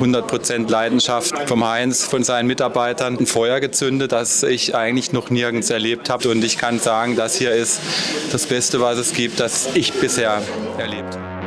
100% Leidenschaft vom Heinz, von seinen Mitarbeitern, ein Feuer gezündet, das ich eigentlich noch nirgends erlebt habe. Und ich kann sagen, das hier ist das Beste, was es gibt, das ich bisher erlebt habe.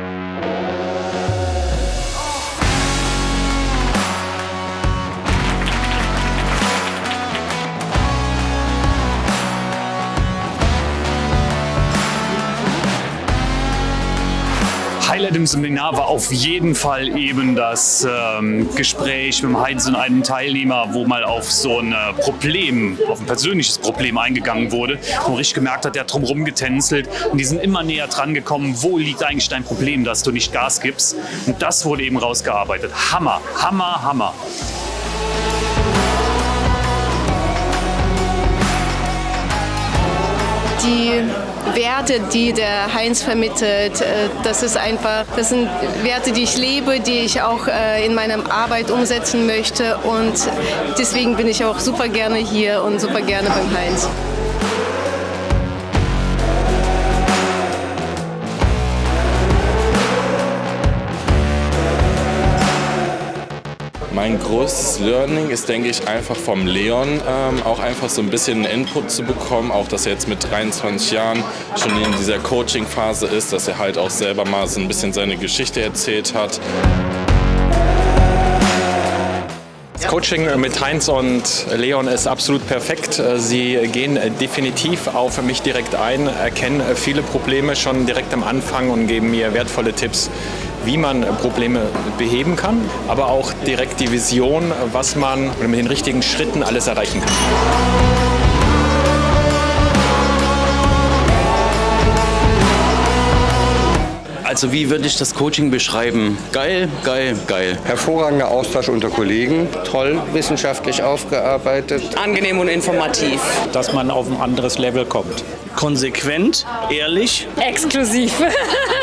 Highlight im Seminar war auf jeden Fall eben das ähm, Gespräch mit Heinz und einem Teilnehmer, wo mal auf so ein äh, Problem, auf ein persönliches Problem eingegangen wurde, wo man gemerkt hat, der hat drumherum getänzelt und die sind immer näher dran gekommen, wo liegt eigentlich dein Problem, dass du nicht Gas gibst. Und das wurde eben rausgearbeitet. Hammer, Hammer, Hammer. die Werte, die der Heinz vermittelt, äh, das ist einfach, das sind Werte, die ich lebe, die ich auch äh, in meiner Arbeit umsetzen möchte und deswegen bin ich auch super gerne hier und super gerne beim Heinz. Mein größtes Learning ist, denke ich, einfach vom Leon ähm, auch einfach so ein bisschen Input zu bekommen, auch dass er jetzt mit 23 Jahren schon in dieser Coaching-Phase ist, dass er halt auch selber mal so ein bisschen seine Geschichte erzählt hat. Das Coaching mit Heinz und Leon ist absolut perfekt. Sie gehen definitiv auf mich direkt ein, erkennen viele Probleme schon direkt am Anfang und geben mir wertvolle Tipps, wie man Probleme beheben kann, aber auch direkt die Vision, was man mit den richtigen Schritten alles erreichen kann. Also wie würde ich das Coaching beschreiben? Geil, geil, geil. Hervorragender Austausch unter Kollegen. Toll, wissenschaftlich aufgearbeitet. Angenehm und informativ. Dass man auf ein anderes Level kommt. Konsequent, ehrlich. Exklusiv.